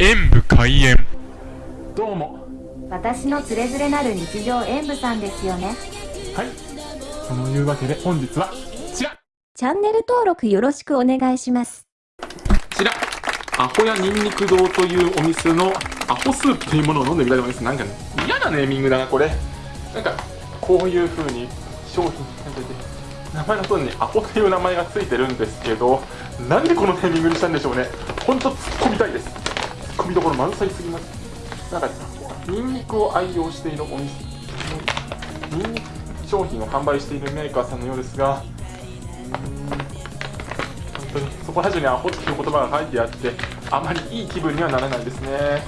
演武開演。どうも。私のつれづれなる日常演舞さんですよね。はい。そのいうわけで本日はこちらチャンネル登録よろしくお願いします。こちらアホやニンニク堂というお店のアホスープというものを飲んでみたいと思います。なんかね嫌なネーミングだなこれ。なんかこういう風に商品なんてて名前の通りにアホという名前がついてるんですけどなんでこのネーミングにしたんでしょうね。ほんと突っ込みたいです突っ込みどころ満載すぎます。なんかニンニクを愛用しているお店ニンニク商品を販売しているメーカーさんのようですが本当にそこら中にアホっていう言葉が書いてあってあまりいい気分にはならないですね。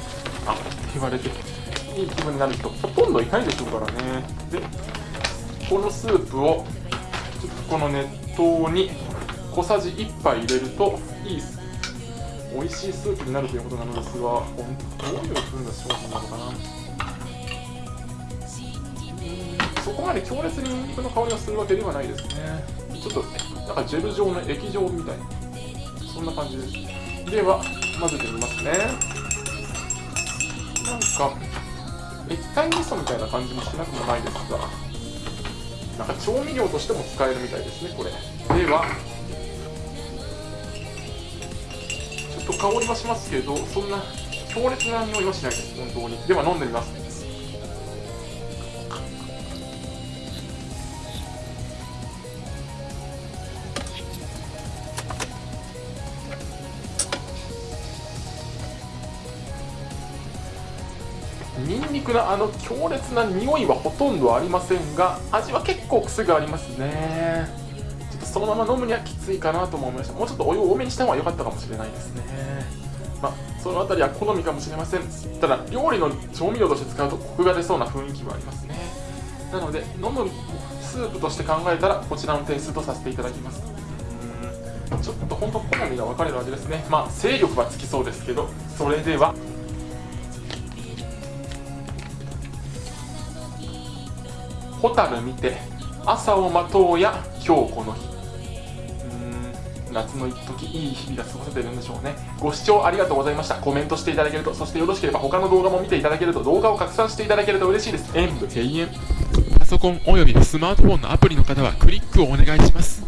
アホって言われていい気分になる人ほとんどいないでしょうからね。でこのスープをこの熱湯に小さじ1杯入れるといい美味しいスープになるということなのですがどういう風な商品なのかな？そこまで強烈にニンニクの香りがするわけではないですね。ちょっとなんかジェル状の液状みたいな。そんな感じです。では混ぜてみますね。なんか液体味噌みたいな感じもしなくもないですがなんか調味料としても使えるみたいですねこれ。では香りはしますけどそんな強烈な匂いはしないです本当に。では飲んでみます。ニンニクのあの強烈な匂いはほとんどありませんが味は結構癖がありますね。そのまま飲むにはきついかなとも思いました。もうちょっとお湯を多めにした方が良かったかもしれないですね。まあそのあたりは好みかもしれません。ただ料理の調味料として使うとコクが出そうな雰囲気はありますね。なので飲むスープとして考えたらこちらの点数とさせていただきます。ちょっと本当好みが分かれる味ですね。まあ勢力はつきそうですけどそれでは。蛍見て朝を待とうや今日この日。夏の一時いい日々が過ごせてるんでしょうね。ご視聴ありがとうございました。コメントしていただけるとそしてよろしければ他の動画も見ていただけると動画を拡散していただけると嬉しいです。演武敬遠パソコンおよびスマートフォンのアプリの方はクリックをお願いします。